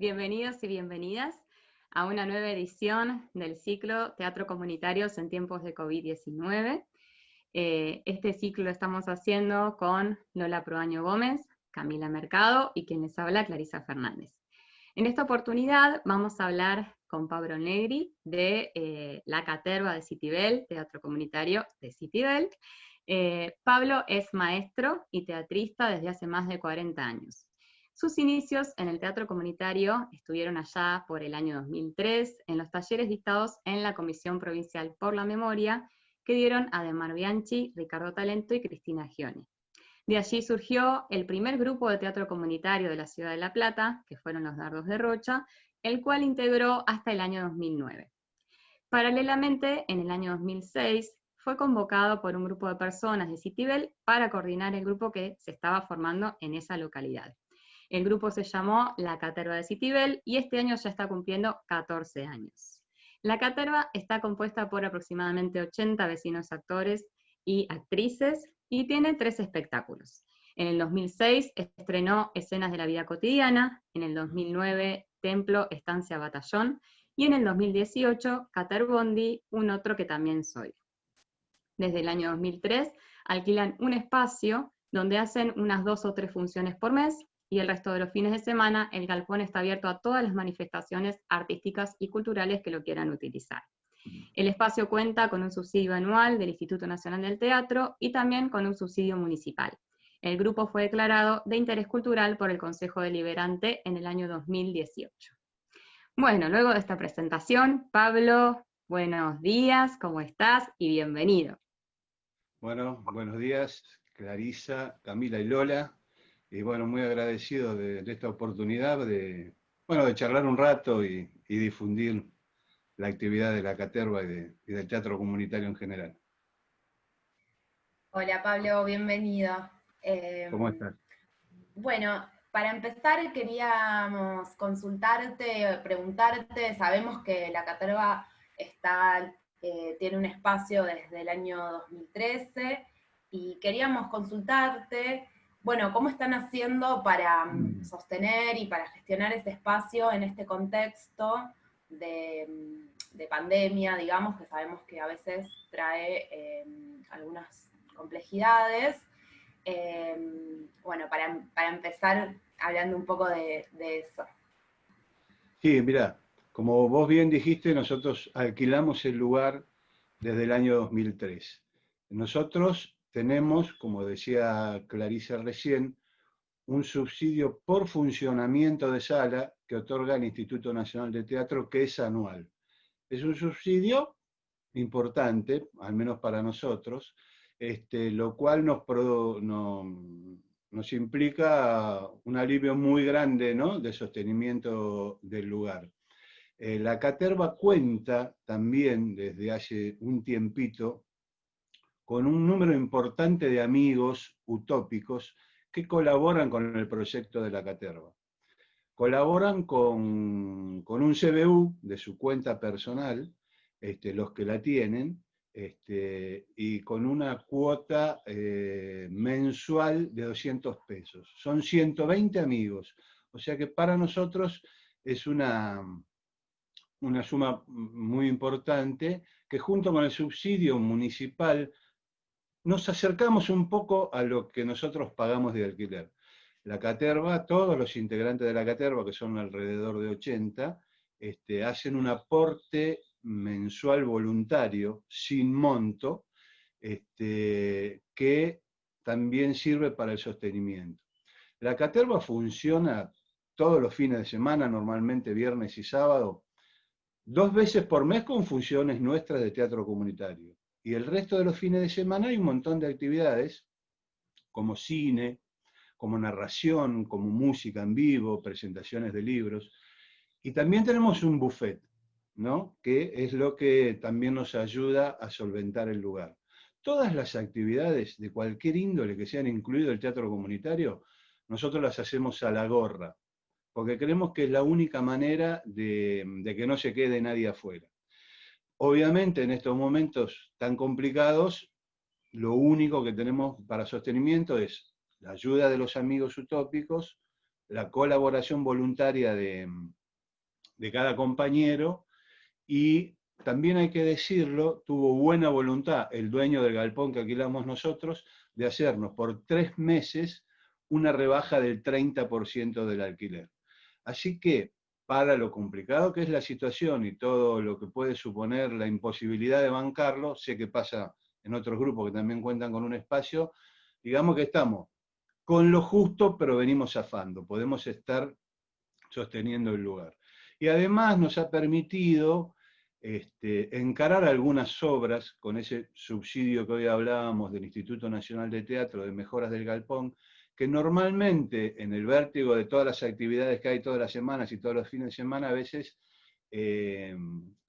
Bienvenidos y bienvenidas a una nueva edición del ciclo Teatro Comunitarios en tiempos de COVID-19. Eh, este ciclo lo estamos haciendo con Lola Proaño Gómez, Camila Mercado y quien les habla, Clarisa Fernández. En esta oportunidad vamos a hablar con Pablo Negri de eh, la caterva de Citibel, Teatro Comunitario de Citibel. Eh, Pablo es maestro y teatrista desde hace más de 40 años. Sus inicios en el teatro comunitario estuvieron allá por el año 2003 en los talleres dictados en la Comisión Provincial por la Memoria que dieron Ademar Bianchi, Ricardo Talento y Cristina Gioni. De allí surgió el primer grupo de teatro comunitario de la ciudad de La Plata, que fueron los Dardos de Rocha, el cual integró hasta el año 2009. Paralelamente, en el año 2006, fue convocado por un grupo de personas de Citibel para coordinar el grupo que se estaba formando en esa localidad. El grupo se llamó La Caterva de Citibel y este año ya está cumpliendo 14 años. La Caterva está compuesta por aproximadamente 80 vecinos actores y actrices y tiene tres espectáculos. En el 2006 estrenó Escenas de la Vida Cotidiana, en el 2009 Templo, Estancia, Batallón, y en el 2018 Caterbondi, un otro que también soy. Desde el año 2003 alquilan un espacio donde hacen unas dos o tres funciones por mes y el resto de los fines de semana el galpón está abierto a todas las manifestaciones artísticas y culturales que lo quieran utilizar. El espacio cuenta con un subsidio anual del Instituto Nacional del Teatro y también con un subsidio municipal. El grupo fue declarado de interés cultural por el Consejo Deliberante en el año 2018. Bueno, luego de esta presentación, Pablo, buenos días, ¿cómo estás? Y bienvenido. Bueno, buenos días, Clarisa, Camila y Lola y bueno, muy agradecido de, esta oportunidad de, bueno, de charlar un rato y, difundir la actividad de la Caterva y, del teatro comunitario en general. Hola Pablo, bienvenido. Eh, ¿Cómo estás? Bueno, para empezar queríamos consultarte, preguntarte, sabemos que la Caterva está, eh, tiene un espacio desde el año 2013 y queríamos consultarte bueno, ¿cómo están haciendo para mm, mm. sostener y para gestionar ese espacio en este contexto de, mm, pandemia, digamos, que sabemos que a veces trae em, algunas complejidades? Em, bueno, para, empezar hablando un poco de, de eso. Sí, mira, como vos bien dijiste, nosotros alquilamos el lugar desde el año 2003. Nosotros tenemos, como decía Clarisa recién, un subsidio por funcionamiento de sala que otorga el Instituto Nacional de Teatro, que es anual. Es un subsidio importante, al menos para nosotros, este, lo cual nos, nos implica un alivio muy grande ¿no? de sostenimiento del lugar. Eh, la Caterva cuenta también desde hace un tiempito con un número importante de amigos utópicos que colaboran con el proyecto de la Caterva. Colaboran con, un CBU de su cuenta personal, este, los que la tienen, este, y con una cuota eh, mensual de 200 pesos. Son 120 amigos, o sea que para nosotros es una, una suma muy importante que junto con el subsidio municipal nos acercamos un poco a lo que nosotros pagamos de alquiler. La caterva, todos los integrantes de la caterva, que son alrededor de 80, este, hacen un aporte mensual voluntario, sin monto, este, que también sirve para el sostenimiento. La caterva funciona todos los fines de semana, normalmente viernes y sábado, dos veces por mes con funciones nuestras de teatro comunitario. Y el resto de los fines de semana hay un montón de actividades, como cine, como narración, como música en vivo, presentaciones de libros. Y también tenemos un buffet, ¿no? que es lo que también nos ayuda a solventar el lugar. Todas las actividades de cualquier índole que sean incluido el teatro comunitario, nosotros las hacemos a la gorra, porque creemos que es la única manera de, de que no se quede nadie afuera. Obviamente en estos momentos tan complicados, lo único que tenemos para sostenimiento es la ayuda de los amigos utópicos, la colaboración voluntaria de, de cada compañero y también hay que decirlo, tuvo buena voluntad el dueño del galpón que alquilamos nosotros de hacernos por tres meses una rebaja del 30% del alquiler. Así que, para lo complicado que es la situación y todo lo que puede suponer la imposibilidad de bancarlo, sé que pasa en otros grupos que también cuentan con un espacio, digamos que estamos con lo justo, pero venimos zafando, podemos estar sosteniendo el lugar. Y además nos ha permitido este, encarar algunas obras con ese subsidio que hoy hablábamos del Instituto Nacional de Teatro de Mejoras del Galpón, que normalmente en el vértigo de todas las actividades que hay todas las semanas y todos los fines de semana, a veces eh,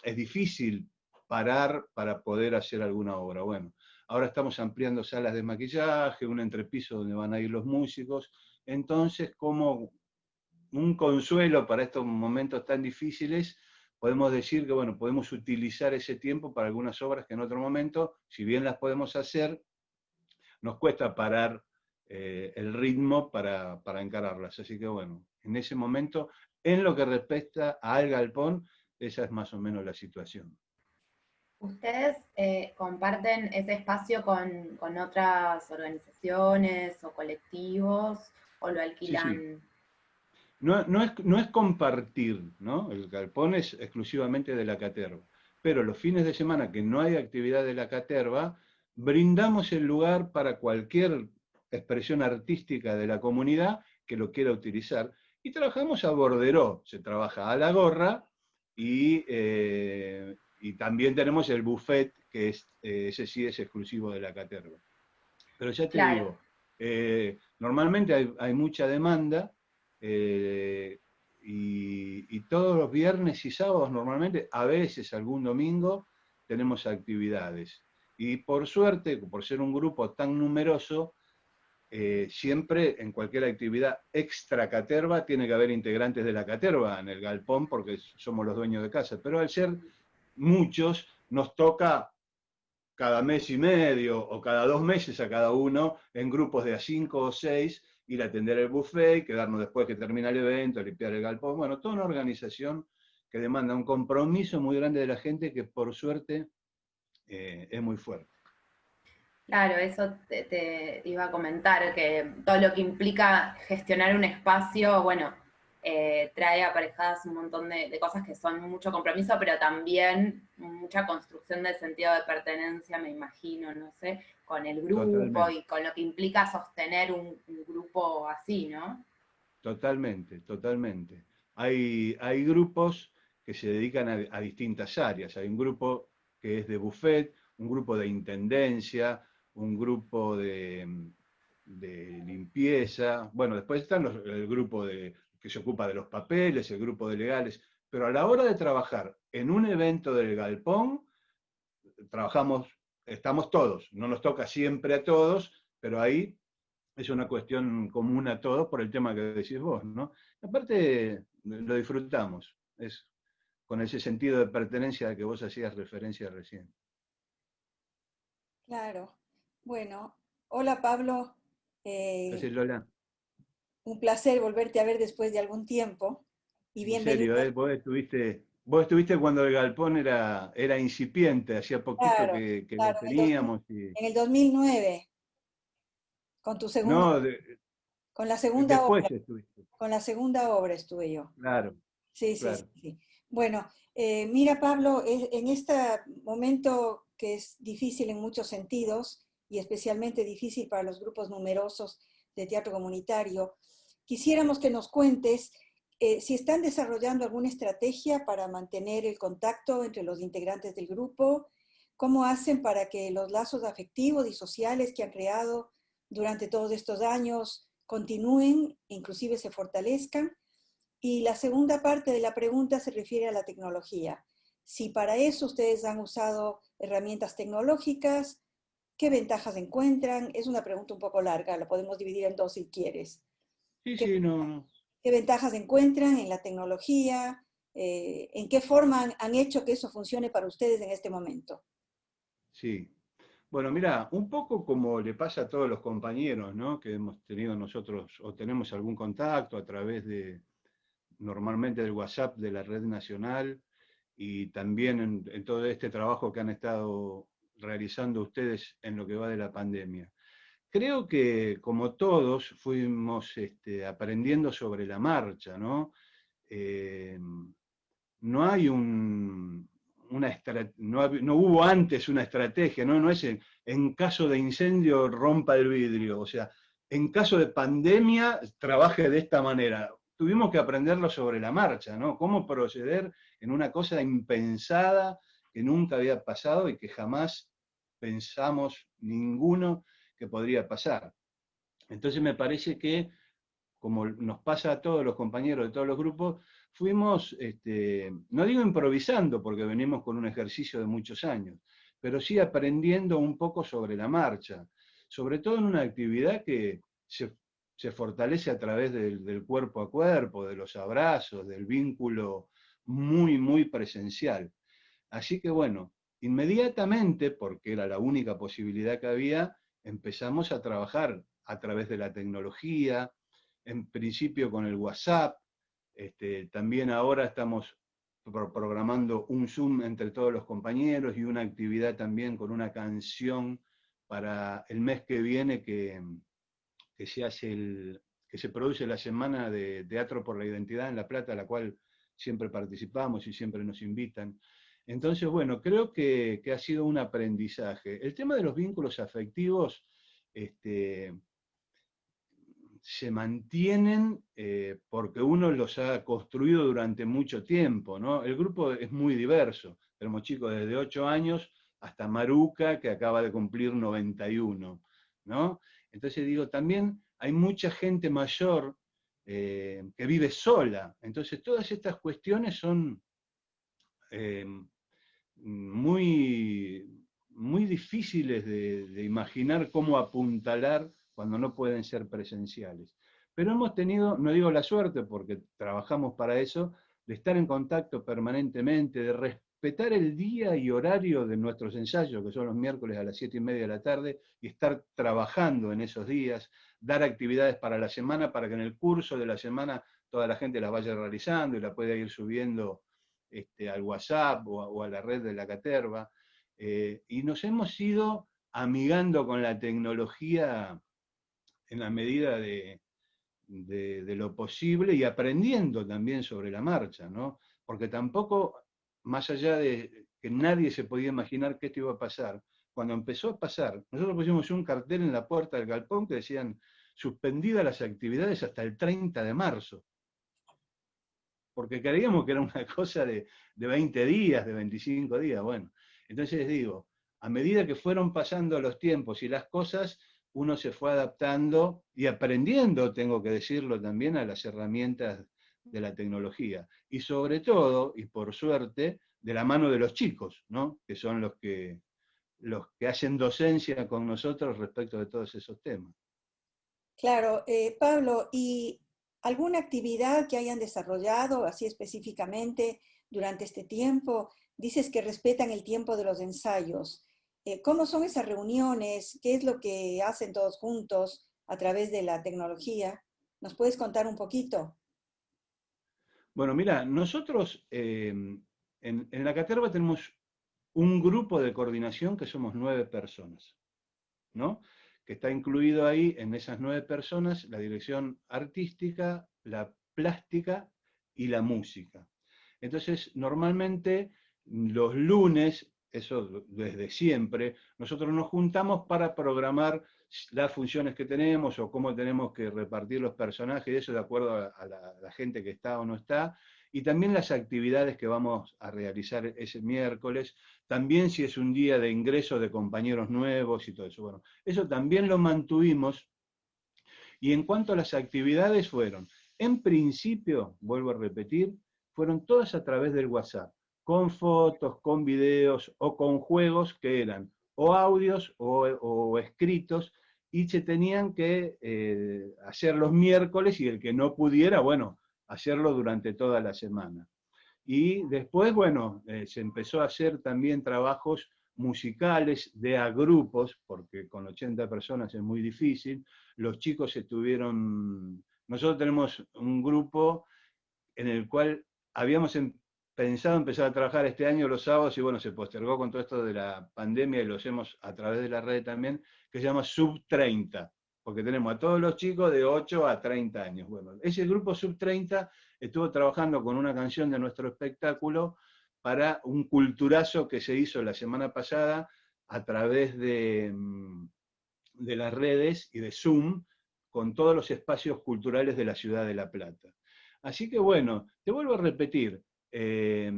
es difícil parar para poder hacer alguna obra. Bueno, ahora estamos ampliando salas de maquillaje, un entrepiso donde van a ir los músicos, entonces como un consuelo para estos momentos tan difíciles, podemos decir que bueno, podemos utilizar ese tiempo para algunas obras que en otro momento, si bien las podemos hacer, nos cuesta parar eh, el ritmo para, encararlas. Así que bueno, en ese momento, en lo que respecta al galpón, esa es más o menos la situación. ¿Ustedes eh, comparten ese espacio con, otras organizaciones o colectivos o lo alquilan? No, es, no, es, compartir, ¿no? El galpón es exclusivamente de la caterva. Pero los fines de semana que no hay actividad de la caterva, brindamos el lugar para cualquier expresión artística de la comunidad que lo quiera utilizar. Y trabajamos a borderó, se trabaja a la gorra y, eh, y también tenemos el buffet, que es, eh, ese sí es exclusivo de la caterva. Pero ya te digo, eh, normalmente hay, mucha demanda y, y, todos los viernes y sábados normalmente, a veces algún domingo, tenemos actividades. Y por suerte, por ser un grupo tan numeroso, eh, siempre en cualquier actividad extra caterva tiene que haber integrantes de la caterva en el galpón porque somos los dueños de casa, pero al ser muchos nos toca cada mes y medio o cada dos meses a cada uno en grupos de a cinco o seis ir a atender el buffet, quedarnos después que termina el evento, limpiar el galpón, bueno, toda una organización que demanda un compromiso muy grande de la gente que por suerte eh, es muy fuerte. Claro, eso te, iba a comentar, que todo lo que implica gestionar un espacio, bueno, eh, trae aparejadas un montón de, cosas que son mucho compromiso, pero también mucha construcción del sentido de pertenencia, me imagino, no sé, con el grupo y con lo que implica sostener un, grupo así, ¿no? Totalmente, totalmente. Hay, hay grupos que se dedican a, a distintas áreas. Hay un grupo que es de buffet, un grupo de intendencia, un grupo de, limpieza, bueno, después están el grupo de, que se ocupa de los papeles, el grupo de legales, pero a la hora de trabajar en un evento del galpón, trabajamos, estamos todos, no nos toca siempre a todos, pero ahí es una cuestión común a todos por el tema que decís vos, ¿no? Aparte, lo disfrutamos, es con ese sentido de pertenencia al que vos hacías referencia recién. Claro. Bueno, hola Pablo. Eh, Lola. Un placer volverte a ver después de algún tiempo. Y bienvenido. En serio, eh, vos, estuviste, vos estuviste cuando el galpón era, era incipiente, hacía poquito que, lo teníamos. En el 2009, con tu segunda... con la segunda obra. Estuviste. Con la segunda obra estuve yo. Claro. Sí, sí, sí. Bueno, eh, mira Pablo, en este momento que es difícil en muchos sentidos, y especialmente difícil para los grupos numerosos de teatro comunitario. Quisiéramos que nos cuentes eh, si están desarrollando alguna estrategia para mantener el contacto entre los integrantes del grupo, cómo hacen para que los lazos afectivos y sociales que han creado durante todos estos años continúen, inclusive se fortalezcan. Y la segunda parte de la pregunta se refiere a la tecnología. Si para eso ustedes han usado herramientas tecnológicas, ¿Qué ventajas encuentran? Es una pregunta un poco larga, la podemos dividir en dos si quieres. Sí, sí, no. ¿Qué ventajas encuentran en la tecnología? Eh, ¿En qué forma han, hecho que eso funcione para ustedes en este momento? Sí. Bueno, mira, un poco como le pasa a todos los compañeros, ¿no? Que hemos tenido nosotros, o tenemos algún contacto a través de, normalmente del WhatsApp de la red nacional, y también en, todo este trabajo que han estado realizando ustedes en lo que va de la pandemia. Creo que, como todos, fuimos este, aprendiendo sobre la marcha, ¿no? Eh, no hay un, una no, no, hubo antes una estrategia, no, no es en, caso de incendio rompa el vidrio, o sea, en caso de pandemia trabaje de esta manera. Tuvimos que aprenderlo sobre la marcha, ¿no? Cómo proceder en una cosa impensada que nunca había pasado y que jamás pensamos ninguno que podría pasar. Entonces me parece que, como nos pasa a todos los compañeros de todos los grupos, fuimos, este, no digo improvisando, porque venimos con un ejercicio de muchos años, pero sí aprendiendo un poco sobre la marcha, sobre todo en una actividad que se, fortalece a través del, del, cuerpo a cuerpo, de los abrazos, del vínculo muy, muy presencial. Así que bueno, inmediatamente, porque era la única posibilidad que había, empezamos a trabajar a través de la tecnología, en principio con el WhatsApp, este, también ahora estamos programando un Zoom entre todos los compañeros y una actividad también con una canción para el mes que viene que, se, hace el, que se produce la Semana de Teatro por la Identidad en La Plata, a la cual siempre participamos y siempre nos invitan. Entonces, bueno, creo que, ha sido un aprendizaje. El tema de los vínculos afectivos, este, se mantienen eh, porque uno los ha construido durante mucho tiempo, ¿no? El grupo es muy diverso, tenemos chicos desde 8 años hasta Maruca, que acaba de cumplir 91, ¿no? Entonces digo, también hay mucha gente mayor eh, que vive sola, entonces todas estas cuestiones son eh, muy, muy difíciles de imaginar cómo apuntalar cuando no pueden ser presenciales. Pero hemos tenido, no digo la suerte porque trabajamos para eso, de estar en contacto permanentemente, de respetar el día y horario de nuestros ensayos, que son los miércoles a las siete y media de la tarde, y estar trabajando en esos días, dar actividades para la semana, para que en el curso de la semana toda la gente las vaya realizando y la pueda ir subiendo este, al WhatsApp o a, la red de la Caterva. Eh, y nos hemos ido amigando con la tecnología en la medida de, lo posible y aprendiendo también sobre la marcha, ¿no? Porque tampoco, más allá de que nadie se podía imaginar que esto iba a pasar, cuando empezó a pasar, nosotros pusimos un cartel en la puerta del galpón que decían suspendidas las actividades hasta el 30 de marzo. Porque creíamos que era una cosa de, de 20 días, de 25 días. Bueno, entonces digo, a medida que fueron pasando los tiempos y las cosas, uno se fue adaptando y aprendiendo, tengo que decirlo también, a las herramientas de la tecnología. Y sobre todo, y por suerte, de la mano de los chicos, ¿no? que son los que, los que hacen docencia con nosotros respecto de todos esos temas. Claro, eh, Pablo, ¿y alguna actividad que hayan desarrollado así específicamente durante este tiempo? Dices que respetan el tiempo de los ensayos. Eh, ¿Cómo son esas reuniones? ¿Qué es lo que hacen todos juntos a través de la tecnología? ¿Nos puedes contar un poquito? Bueno, mira, nosotros eh, en, la Caterva tenemos un grupo de coordinación que somos nueve personas, ¿no? Que está incluido ahí en esas nueve personas la dirección artística, la plástica y la música. Entonces, normalmente los lunes eso desde siempre, nosotros nos juntamos para programar las funciones que tenemos o cómo tenemos que repartir los personajes, eso de acuerdo a, la, gente que está o no está, y también las actividades que vamos a realizar ese miércoles, también si es un día de ingreso de compañeros nuevos y todo eso. Bueno, eso también lo mantuvimos, y en cuanto a las actividades fueron, en principio, vuelvo a repetir, fueron todas a través del WhatsApp con fotos, con videos o con juegos que eran o audios o, escritos y se tenían que eh, hacer los miércoles y el que no pudiera, bueno, hacerlo durante toda la semana. Y después, bueno, eh, se empezó a hacer también trabajos musicales, de a grupos, porque con 80 personas es muy difícil. Los chicos estuvieron... Nosotros tenemos un grupo en el cual habíamos em, pensado empezar a trabajar este año los sábados y bueno, se postergó con todo esto de la pandemia y lo hacemos a través de la red también, que se llama Sub 30, porque tenemos a todos los chicos de 8 a 30 años. Bueno, ese grupo Sub 30 estuvo trabajando con una canción de nuestro espectáculo para un culturazo que se hizo la semana pasada a través de, mm, de las redes y de Zoom con todos los espacios culturales de la ciudad de La Plata. Así que bueno, te vuelvo a repetir, eh,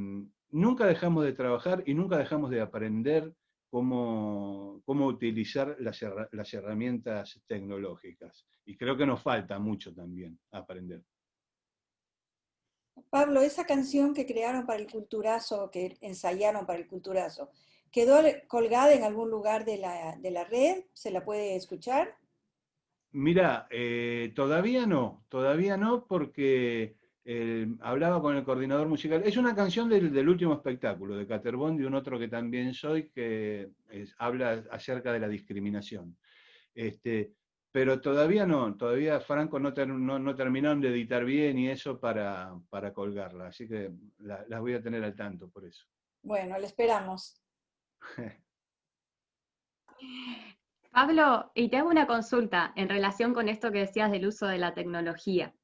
nunca dejamos de trabajar y nunca dejamos de aprender cómo, cómo utilizar las, las herramientas tecnológicas. Y creo que nos falta mucho también aprender. Pablo, esa canción que crearon para el culturazo, que ensayaron para el culturazo, ¿quedó colgada en algún lugar de la, red? ¿Se la puede escuchar? Mira, eh, todavía no, todavía no, porque eh, hablaba con el coordinador musical. Es una canción del, último espectáculo, de Caterbond y un otro que también soy, que habla acerca de la discriminación. Este, pero todavía no, todavía Franco no, no, terminaron de editar bien y eso para, para colgarla, así que las voy a tener al tanto por eso. Bueno, le esperamos. Pablo, y te hago una consulta en relación con esto que decías del uso de la tecnología.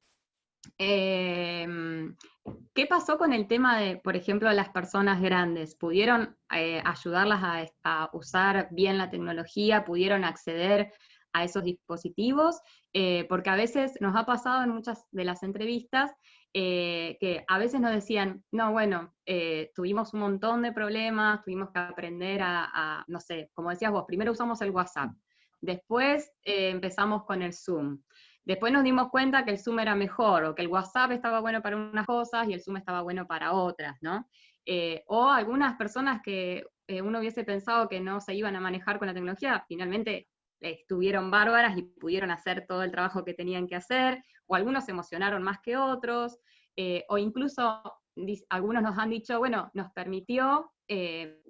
Em, ¿Qué pasó con el tema de, por ejemplo, las personas grandes? ¿Pudieron eh, ayudarlas a, a, usar bien la tecnología? ¿Pudieron acceder a esos dispositivos, eh, porque a veces nos ha pasado en muchas de las entrevistas eh, que a veces nos decían, no, bueno, tuvimos un montón de problemas, tuvimos que aprender a, no sé, como decías vos, primero usamos el WhatsApp, después empezamos con el Zoom, después nos dimos cuenta que el Zoom era mejor, o que el WhatsApp estaba bueno para unas cosas y el Zoom estaba bueno para otras, ¿no? o algunas personas que uno hubiese pensado que no se iban a manejar con la tecnología, finalmente estuvieron bárbaras y pudieron hacer todo el trabajo que tenían que hacer, o algunos se emocionaron más que otros, eh, o incluso algunos nos han dicho, bueno, nos permitió eh,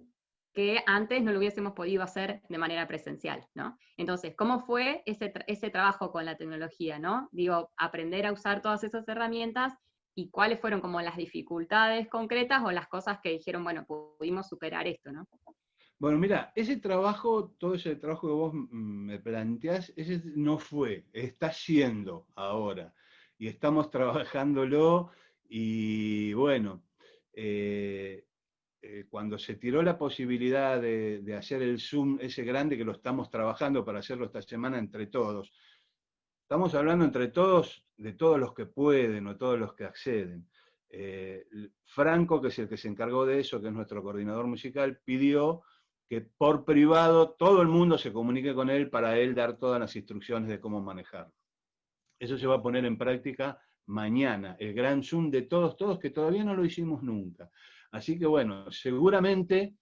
que antes no lo hubiésemos podido hacer de manera presencial, ¿no? Entonces, ¿cómo fue ese, ese trabajo con la tecnología, ¿no? Digo, aprender a usar todas esas herramientas y cuáles fueron como las dificultades concretas o las cosas que dijeron, bueno, pudimos superar esto, ¿no? Bueno, mira, ese trabajo, todo ese trabajo que vos me planteás, ese no fue, está siendo ahora. Y estamos trabajándolo y bueno, eh, eh, cuando se tiró la posibilidad de, de, hacer el Zoom ese grande, que lo estamos trabajando para hacerlo esta semana entre todos, estamos hablando entre todos de todos los que pueden o todos los que acceden. Eh, Franco, que es el que se encargó de eso, que es nuestro coordinador musical, pidió que por privado todo el mundo se comunique con él para él dar todas las instrucciones de cómo manejarlo. Eso se va a poner en práctica mañana, el gran Zoom de todos, todos, que todavía no lo hicimos nunca. Así que bueno, seguramente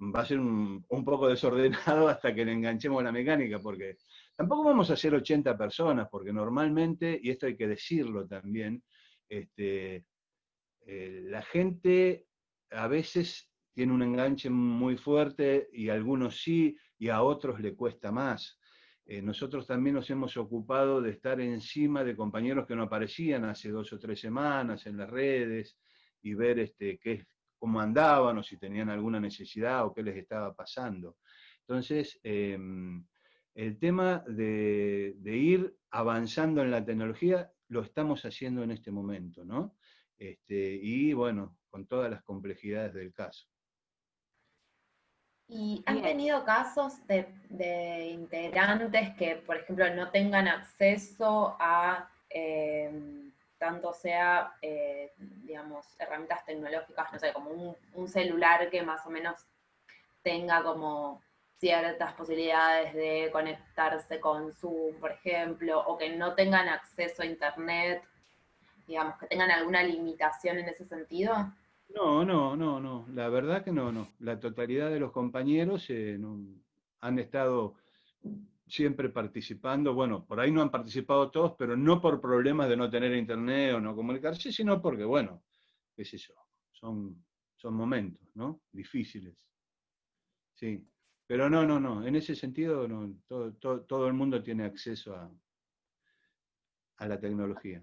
va a ser un, poco desordenado hasta que le enganchemos la mecánica, porque tampoco vamos a ser 80 personas, porque normalmente, y esto hay que decirlo también, este, eh, la gente a veces tiene un enganche muy fuerte y a algunos sí y a otros le cuesta más. Eh, nosotros también nos hemos ocupado de estar encima de compañeros que no aparecían hace dos o tres semanas en las redes y ver este, qué, cómo andaban o si tenían alguna necesidad o qué les estaba pasando. Entonces, em, el tema de, de, ir avanzando en la tecnología lo estamos haciendo en este momento, ¿no? Este, y bueno, con todas las complejidades del caso. ¿Y han tenido casos de, integrantes que, por ejemplo, no tengan acceso a em, tanto sea, eh, digamos, herramientas tecnológicas, no sé, como un, un, celular que más o menos tenga como ciertas posibilidades de conectarse con Zoom, por ejemplo, o que no tengan acceso a Internet, digamos, que tengan alguna limitación en ese sentido? No, no, no, no. La verdad que no, no. La totalidad de los compañeros eh, han estado siempre participando. Bueno, por ahí no han participado todos, pero no por problemas de no tener internet o no comunicarse, sino porque, bueno, qué sé yo, son, son momentos, ¿no? Difíciles. Sí. Pero no, no, no, en ese sentido no, todo, todo, el mundo tiene acceso a, a la tecnología.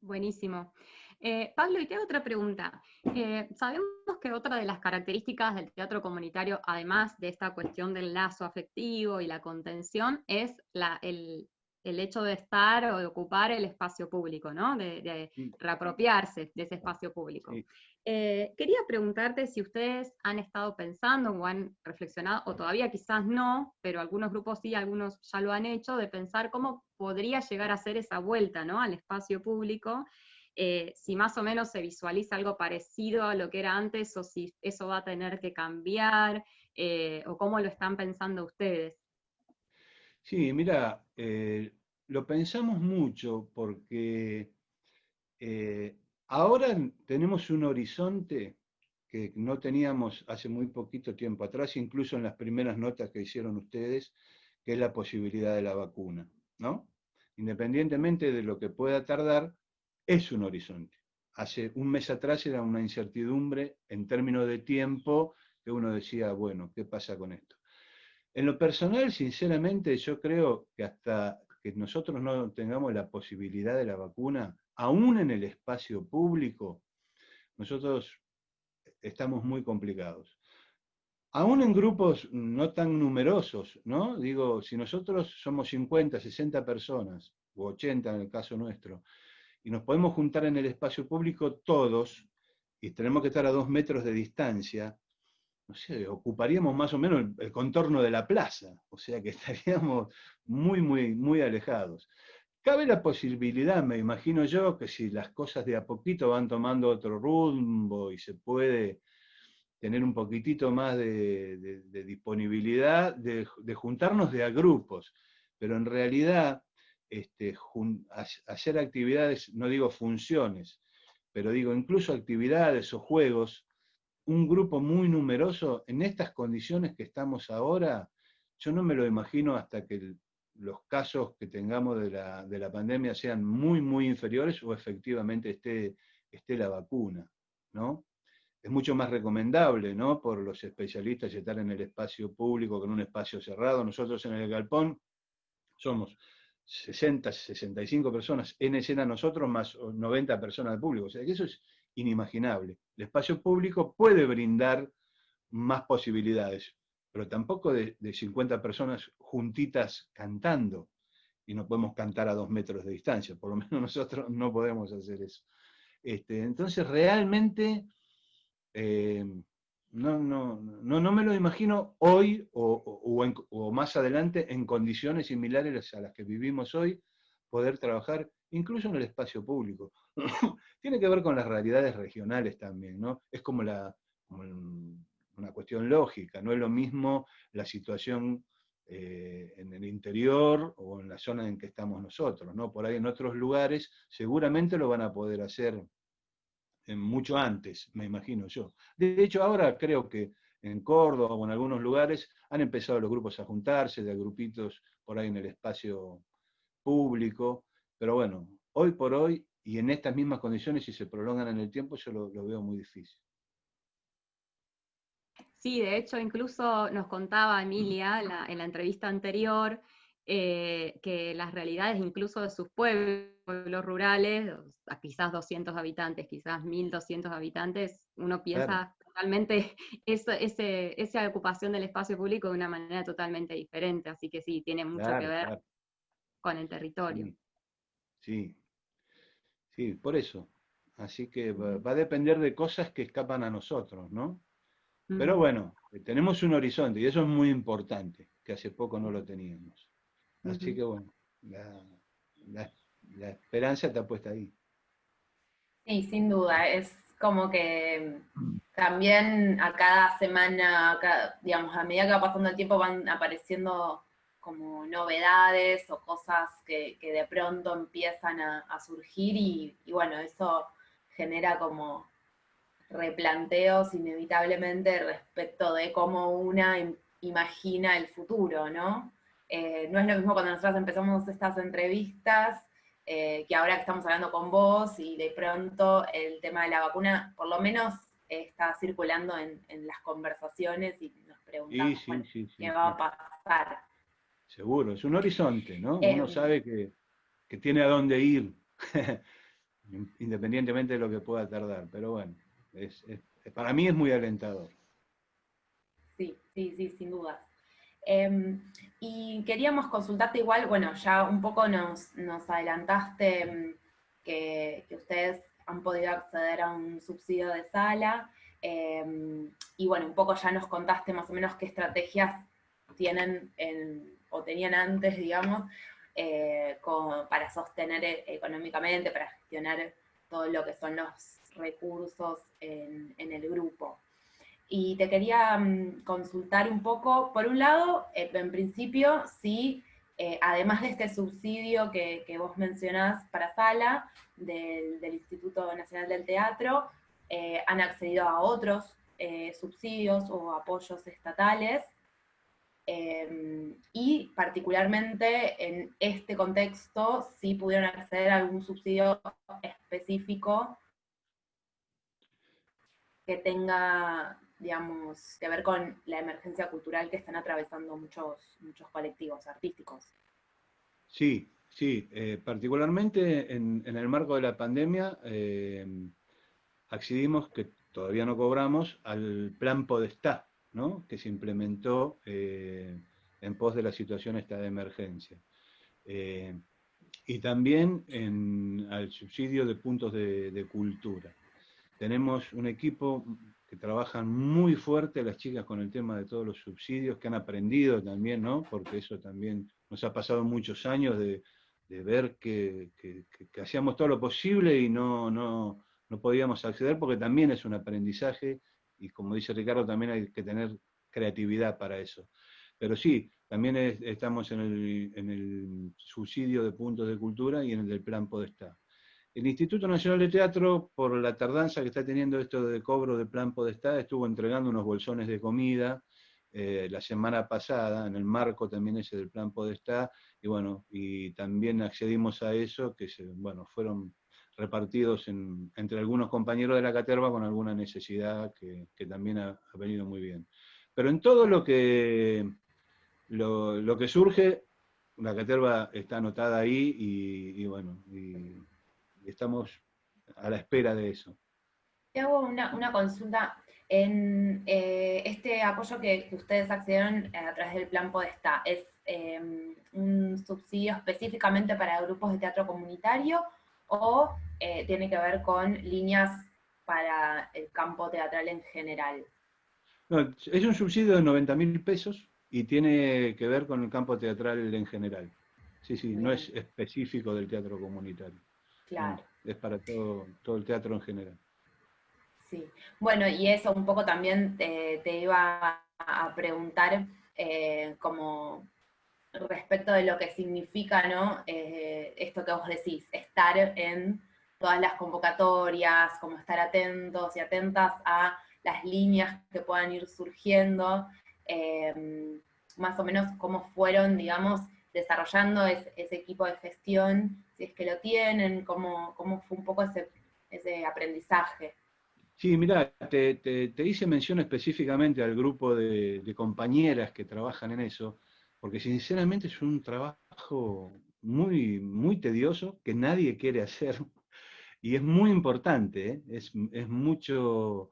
Buenísimo. Eh, Pablo, y te hago otra pregunta. Eh, sabemos que otra de las características del teatro comunitario, además de esta cuestión del lazo afectivo y la contención, es la, el, el hecho de estar o de ocupar el espacio público, ¿no? De, reapropiarse de ese espacio público. Eh, quería preguntarte si ustedes han estado pensando o han reflexionado, o todavía quizás no, pero algunos grupos sí, algunos ya lo han hecho, de pensar cómo podría llegar a ser esa vuelta ¿no? al espacio público, eh, si más o menos se visualiza algo parecido a lo que era antes, o si eso va a tener que cambiar, eh, o cómo lo están pensando ustedes. Sí, mira, eh, lo pensamos mucho porque ahora tenemos un horizonte que no teníamos hace muy poquito tiempo atrás, incluso en las primeras notas que hicieron ustedes, que es la posibilidad de la vacuna, ¿no? Independientemente de lo que pueda tardar, es un horizonte. Hace un mes atrás era una incertidumbre en términos de tiempo que uno decía, bueno, ¿qué pasa con esto? En lo personal, sinceramente, yo creo que hasta que nosotros no tengamos la posibilidad de la vacuna, aún en el espacio público, nosotros estamos muy complicados. Aún en grupos no tan numerosos, ¿no? Digo, si nosotros somos 50, 60 personas, o 80 en el caso nuestro, y nos podemos juntar en el espacio público todos, y tenemos que estar a dos metros de distancia, no sé, ocuparíamos más o menos el, contorno de la plaza, o sea que estaríamos muy, muy, muy alejados. Cabe la posibilidad, me imagino yo, que si las cosas de a poquito van tomando otro rumbo y se puede tener un poquitito más de, disponibilidad, de, juntarnos de a grupos, pero en realidad este, hacer actividades, no digo funciones, pero digo incluso actividades o juegos un grupo muy numeroso en estas condiciones que estamos ahora, yo no me lo imagino hasta que los casos que tengamos de la, pandemia sean muy, muy inferiores o efectivamente esté, esté la vacuna, ¿no? Es mucho más recomendable, ¿no? Por los especialistas estar en el espacio público que en un espacio cerrado. Nosotros en el galpón somos 60, 65 personas en escena nosotros, más 90 personas del público. O sea que eso es inimaginable. El espacio público puede brindar más posibilidades, pero tampoco de, 50 personas juntitas cantando, y no podemos cantar a dos metros de distancia, por lo menos nosotros no podemos hacer eso. Este, entonces, realmente, eh, no, no, no, no, me lo imagino hoy o, más adelante en condiciones similares a las que vivimos hoy, poder trabajar incluso en el espacio público. Tiene que ver con las realidades regionales también, ¿no? Es como, una cuestión lógica, no es lo mismo la situación eh, en el interior o en la zona en que estamos nosotros, ¿no? Por ahí en otros lugares seguramente lo van a poder hacer mucho antes, me imagino yo. De hecho, ahora creo que en Córdoba o en algunos lugares han empezado los grupos a juntarse, de grupitos por ahí en el espacio público, pero bueno, hoy por hoy y en estas mismas condiciones, si se prolongan en el tiempo, yo lo, veo muy difícil. Sí, de hecho, incluso nos contaba Emilia en la entrevista anterior eh, que las realidades incluso de sus pueblos rurales, quizás 200 habitantes, quizás 1200 habitantes, uno piensa totalmente esa ocupación del espacio público de una manera totalmente diferente, así que sí, tiene mucho que ver con el territorio. Sí, sí, por eso. Así que va, a depender de cosas que escapan a nosotros, ¿no? Pero bueno, tenemos un horizonte y eso es muy importante, que hace poco no lo teníamos. Así que bueno, la, esperanza está puesta ahí. Sí, sin duda, es como que también a cada semana, digamos, a medida que va pasando el tiempo van apareciendo como novedades o cosas que, de pronto empiezan a, surgir y, bueno, eso genera como replanteos inevitablemente respecto de cómo una imagina el futuro, ¿no? Eh, no es lo mismo cuando nosotros empezamos estas entrevistas, eh, que ahora que estamos hablando con vos y de pronto el tema de la vacuna, por lo menos está circulando en, en las conversaciones y nos preguntamos qué va a pasar. Seguro, es un horizonte, ¿no? Uno em. sabe que, tiene a dónde ir, independientemente de lo que pueda tardar, pero bueno, para mí es muy alentador. Sí, sí, sí, sin duda. Em, y queríamos consultarte igual, bueno, ya un poco nos, adelantaste em, que, ustedes han podido acceder a un subsidio de sala, em, y bueno, un poco ya nos contaste más o menos qué estrategias tienen o tenían antes, digamos, eh, para sostener e, económicamente, para gestionar todo lo que son los recursos en el grupo. Y te quería mm, consultar un poco, por un lado, eh, en principio, si eh, además de este subsidio que, vos mencionás para Sala, del, Instituto Nacional del Teatro, eh, han accedido a otros subsidios o apoyos estatales, em, y particularmente en este contexto, si pudieron acceder a algún subsidio específico que tenga digamos, que ver con la emergencia cultural que están atravesando muchos, muchos colectivos artísticos. Sí, sí, eh, particularmente en, el marco de la pandemia eh, accedimos, que todavía no cobramos, al plan Podestá, ¿no? que se implementó eh, en pos de la situación esta de emergencia. y también al subsidio de puntos de cultura. Tenemos un equipo que trabajan muy fuerte las chicas con el tema de todos los subsidios, que han aprendido también, ¿no? Porque eso también nos ha pasado muchos años de, ver que, hacíamos todo lo posible y no, no, no podíamos acceder, porque también es un aprendizaje, y como dice Ricardo, también hay que tener creatividad para eso. Pero sí, también estamos en el, en el subsidio de puntos de cultura y en el del plan Podestá. El Instituto Nacional de Teatro, por la tardanza que está teniendo esto de cobro de plan Podestá, estuvo entregando unos bolsones de comida eh, la semana pasada, en el marco también ese del plan Podestá, y bueno, y también accedimos a eso, que bueno, fueron repartidos entre algunos compañeros de la caterva con alguna necesidad que, también ha, venido muy bien. Pero en todo lo que, lo, que surge, la caterva está anotada ahí y, bueno, estamos a la espera de eso. Te hago una, consulta. En eh, este apoyo que, ustedes accedieron a través del Plan Podestá, ¿es em, un subsidio específicamente para grupos de teatro comunitario o eh, tiene que ver con líneas para el campo teatral en general? es un subsidio de 90 mil pesos y tiene que ver con el campo teatral en general. Sí, sí, no es específico del teatro comunitario. Claro. es para todo, todo el teatro en general. Sí, bueno, y eso un poco también te, iba a preguntar eh, como respecto de lo que significa, ¿no? Eh, esto que vos decís, estar en todas las convocatorias, como estar atentos y atentas a las líneas que puedan ir surgiendo, eh, más o menos cómo fueron, digamos, desarrollando ese equipo de gestión si es que lo tienen, cómo, cómo fue un poco ese, ese aprendizaje. Sí, mira, te, te, hice mención específicamente al grupo de, compañeras que trabajan en eso, porque sinceramente es un trabajo muy, muy tedioso que nadie quiere hacer y es muy importante, ¿eh? es, es, mucho,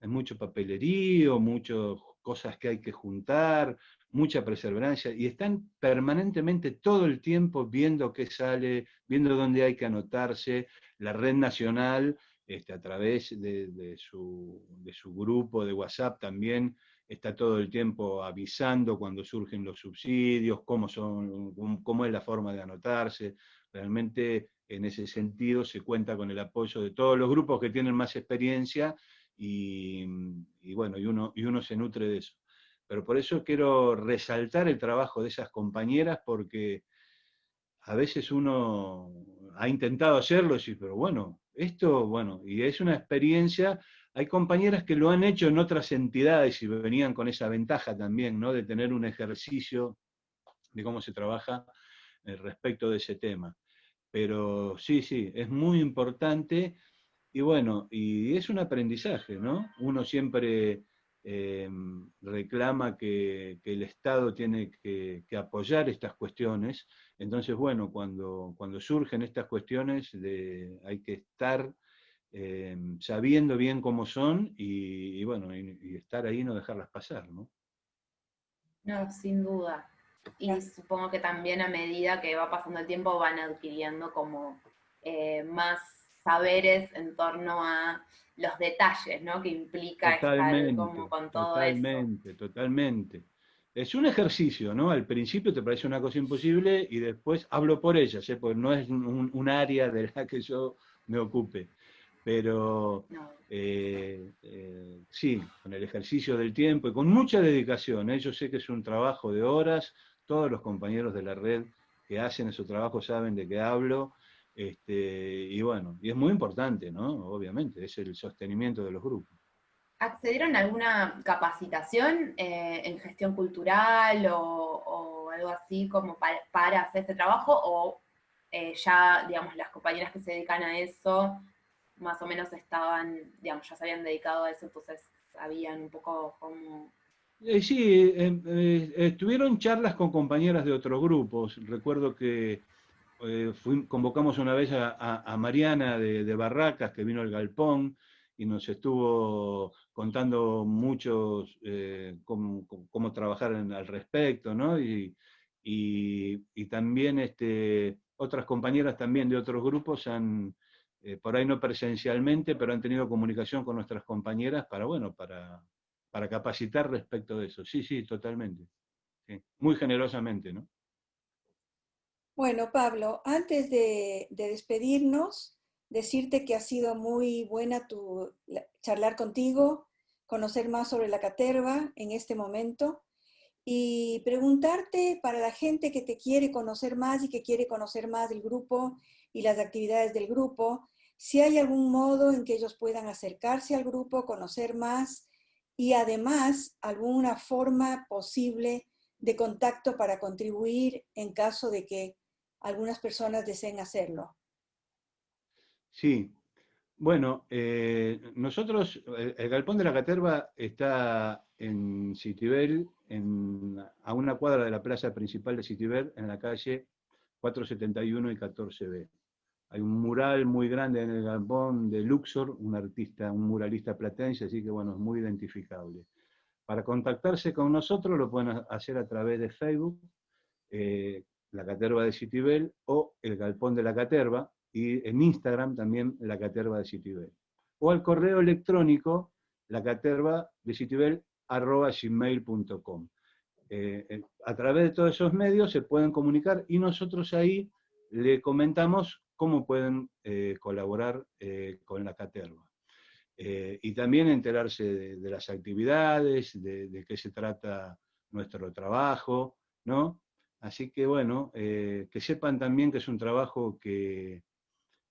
es mucho papelerío, muchas cosas que hay que juntar, mucha perseverancia y están permanentemente todo el tiempo viendo qué sale, viendo dónde hay que anotarse. La red nacional, este, a través de, su, grupo de WhatsApp también, está todo el tiempo avisando cuando surgen los subsidios, cómo, son, cómo es la forma de anotarse. Realmente en ese sentido se cuenta con el apoyo de todos los grupos que tienen más experiencia y, bueno, y uno, y uno se nutre de eso. Pero por eso quiero resaltar el trabajo de esas compañeras porque a veces uno ha intentado hacerlo y pero bueno, esto, bueno, y es una experiencia, hay compañeras que lo han hecho en otras entidades y venían con esa ventaja también, ¿no? De tener un ejercicio de cómo se trabaja eh, respecto de ese tema. Pero sí, sí, es muy importante y bueno, y es un aprendizaje, ¿no? Uno siempre em, reclama que, el Estado tiene que, apoyar estas cuestiones. Entonces, bueno, cuando, surgen estas cuestiones hay que estar em, sabiendo bien cómo son y, bueno, y, estar ahí y no dejarlas pasar, ¿no? No, sin duda. Y supongo que también a medida que va pasando el tiempo van adquiriendo como eh, más saberes en torno a los detalles, ¿no? Que implica estar como con todo totalmente, Totalmente, Es un ejercicio, ¿no? Al principio te parece una cosa imposible y después hablo por ella, ¿sí? porque no es un, área de la que yo me ocupe. Pero eh, eh, sí, con el ejercicio del tiempo y con mucha dedicación. ¿eh? Yo sé que es un trabajo de horas, todos los compañeros de la red que hacen ese trabajo saben de qué hablo, este, y bueno, y es muy importante, ¿no? Obviamente, es el sostenimiento de los grupos. ¿Accedieron a alguna capacitación eh, en gestión cultural o, algo así como para, hacer este trabajo? ¿O eh, ya, digamos, las compañeras que se dedican a eso, más o menos estaban, digamos, ya se habían dedicado a eso, entonces sabían un poco cómo... Eh, sí, eh, tuvieron charlas con compañeras de otros grupos. Recuerdo que eh, convocamos una vez a, Mariana de, Barracas, que vino al Galpón, y nos estuvo contando mucho eh, cómo, trabajar al respecto, ¿no? Y, también este, otras compañeras también de otros grupos han, eh, por ahí no presencialmente, pero han tenido comunicación con nuestras compañeras para, bueno, para capacitar respecto de eso. Sí, sí, totalmente. Muy generosamente, ¿no? Bueno, Pablo, antes de, despedirnos, decirte que ha sido muy buena tu, charlar contigo, conocer más sobre la caterva en este momento y preguntarte para la gente que te quiere conocer más y que quiere conocer más del grupo y las actividades del grupo, si hay algún modo en que ellos puedan acercarse al grupo, conocer más y además alguna forma posible de contacto para contribuir en caso de que algunas personas deseen hacerlo. Sí, bueno, eh, nosotros, el, Galpón de la Caterva está en Citibel, a una cuadra de la plaza principal de Citibel, en la calle 471 y 14B. Hay un mural muy grande en el Galpón de Luxor, un artista, un muralista platense, así que bueno, es muy identificable. Para contactarse con nosotros lo pueden hacer a través de Facebook, eh, la Caterva de Citibel o el Galpón de la Caterva, y en Instagram también la Caterva de Citibel. O al correo electrónico la caterva de Citibel arroba gmail.com. Eh, eh, a través de todos esos medios se pueden comunicar y nosotros ahí le comentamos cómo pueden eh, colaborar con la caterva. y también enterarse de, las actividades, de, de, qué se trata nuestro trabajo, ¿no? Así que bueno, eh, que sepan también que es un trabajo que,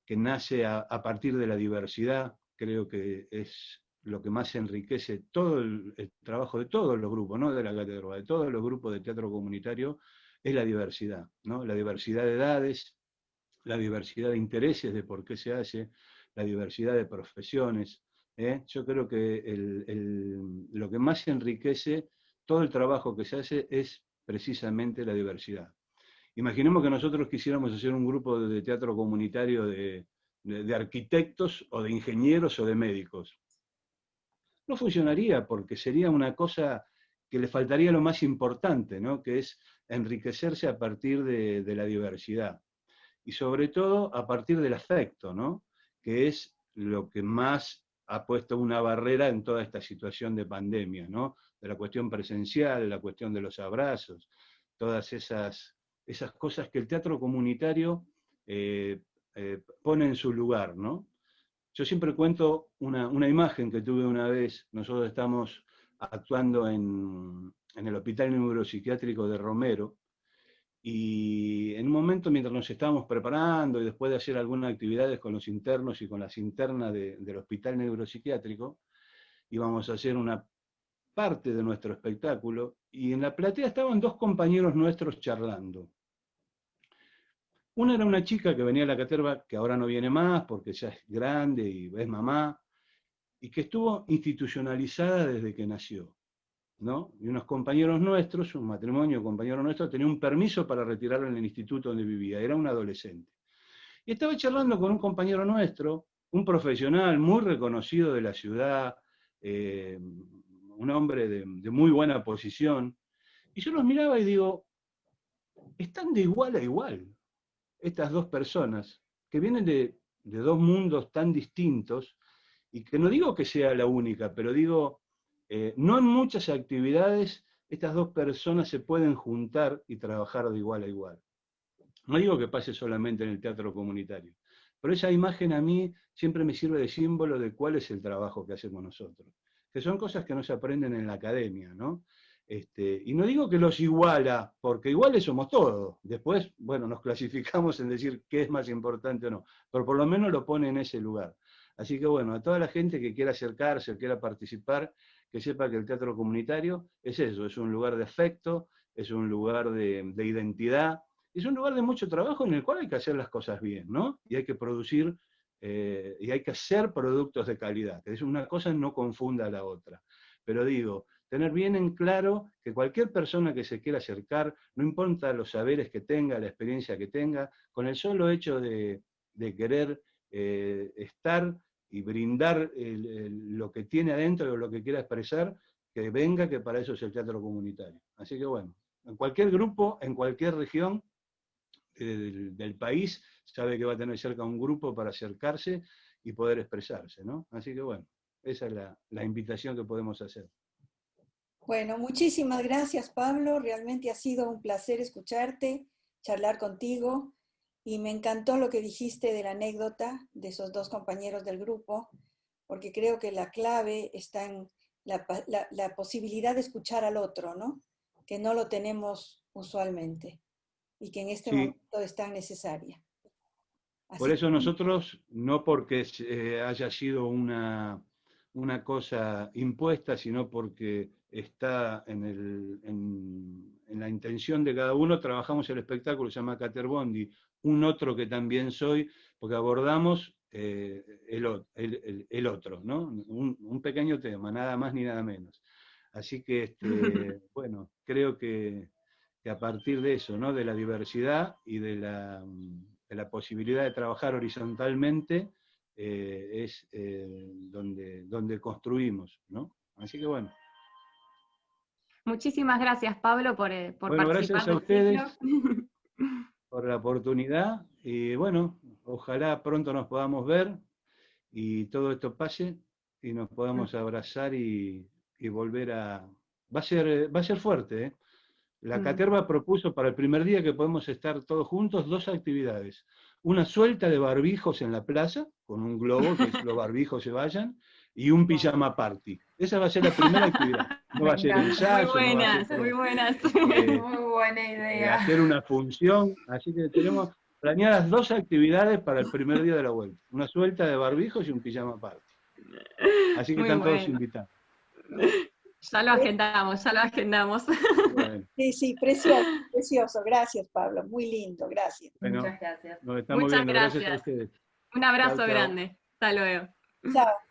nace a, partir de la diversidad, creo que es lo que más enriquece todo el, trabajo de todos los grupos, no de la cátedra, de todos los grupos de teatro comunitario, es la diversidad, ¿no? La diversidad de edades, la diversidad de intereses de por qué se hace, la diversidad de profesiones. ¿eh? Yo creo que lo que más enriquece todo el trabajo que se hace es precisamente la diversidad. Imaginemos que nosotros quisiéramos hacer un grupo de teatro comunitario de, arquitectos o de ingenieros o de médicos. No funcionaría porque sería una cosa que le faltaría lo más importante, ¿no? que es enriquecerse a partir de, la diversidad. Y sobre todo a partir del afecto, ¿no? que es lo que más ha puesto una barrera en toda esta situación de pandemia, ¿no? De la cuestión presencial, la cuestión de los abrazos, todas esas, esas cosas que el teatro comunitario eh, eh, pone en su lugar, ¿no? Yo siempre cuento una, imagen que tuve una vez, nosotros estamos actuando en, en el Hospital Neuropsiquiátrico de Romero, y en un momento, mientras nos estábamos preparando y después de hacer algunas actividades con los internos y con las internas del hospital neuropsiquiátrico, íbamos a hacer una parte de nuestro espectáculo, y en la platea estaban dos compañeros nuestros charlando. Una era una chica que venía a la caterva, que ahora no viene más porque ya es grande y es mamá, y que estuvo institucionalizada desde que nació. ¿no? Y unos compañeros nuestros, un matrimonio, compañero nuestro, tenía un permiso para retirarlo en el instituto donde vivía, era un adolescente. Y estaba charlando con un compañero nuestro, un profesional muy reconocido de la ciudad, eh, un hombre de, muy buena posición, y yo los miraba y digo, están de igual a igual estas dos personas, que vienen de, dos mundos tan distintos, y que no digo que sea la única, pero digo, eh, no en muchas actividades estas dos personas se pueden juntar y trabajar de igual a igual. No digo que pase solamente en el teatro comunitario, pero esa imagen a mí siempre me sirve de símbolo de cuál es el trabajo que hacemos nosotros, que son cosas que no se aprenden en la academia, ¿no? Este, y no digo que los iguala, porque iguales somos todos. Después, bueno, nos clasificamos en decir qué es más importante o no, pero por lo menos lo pone en ese lugar. Así que bueno, a toda la gente que quiera acercarse, quiera participar, que sepa que el teatro comunitario es eso, es un lugar de afecto, es un lugar de, identidad, es un lugar de mucho trabajo en el cual hay que hacer las cosas bien, ¿no? Y hay que producir, eh, y hay que hacer productos de calidad, que es una cosa no confunda a la otra. Pero digo, tener bien en claro que cualquier persona que se quiera acercar, no importa los saberes que tenga, la experiencia que tenga, con el solo hecho de, querer eh, estar y brindar lo que tiene adentro o lo que quiera expresar, que venga, que para eso es el teatro comunitario. Así que bueno, en cualquier grupo, en cualquier región del, país, sabe que va a tener cerca un grupo para acercarse y poder expresarse, ¿no? Así que bueno, esa es la, la invitación que podemos hacer. Bueno, muchísimas gracias Pablo, realmente ha sido un placer escucharte, charlar contigo. Y me encantó lo que dijiste de la anécdota de esos dos compañeros del grupo, porque creo que la clave está en la, posibilidad de escuchar al otro, ¿no? Que no lo tenemos usualmente y que en este momento es tan necesaria. Por eso nosotros, no porque eh, haya sido una, una cosa impuesta, sino porque está en, el, en, la intención de cada uno, trabajamos el espectáculo, se llama Caterbondi, un otro que también soy, porque abordamos eh, el, otro, ¿no? Un, pequeño tema, nada más ni nada menos. Así que, este, bueno, creo que, a partir de eso, ¿no? De la diversidad y de la, posibilidad de trabajar horizontalmente, eh, es eh, donde, donde construimos, ¿no? Así que bueno. Muchísimas gracias, Pablo, por, por bueno, Gracias a ustedes. por la oportunidad y bueno, ojalá pronto nos podamos ver y todo esto pase y nos podamos abrazar y, volver a... Va a ser, va a ser fuerte, ¿eh? La. Caterva propuso para el primer día que podemos estar todos juntos dos actividades. Una suelta de barbijos en la plaza, con un globo, que los barbijos se vayan, y un pijama party. Esa va a ser la primera actividad. No va a ser ensayo. Muy buenas, muy buenas. Eh, muy buena idea. hacer una función. Así que tenemos planeadas dos actividades para el primer día de la vuelta. Una suelta de barbijos y un pijama party. Así que están todos invitados. Ya lo agendamos, ya lo agendamos. Sí, sí, precioso, precioso. Gracias, Pablo. Muy lindo, gracias. Muchas gracias. Nos estamos Muchas viendo. Gracias. a ustedes. Un abrazo grande. Hasta luego. Chao.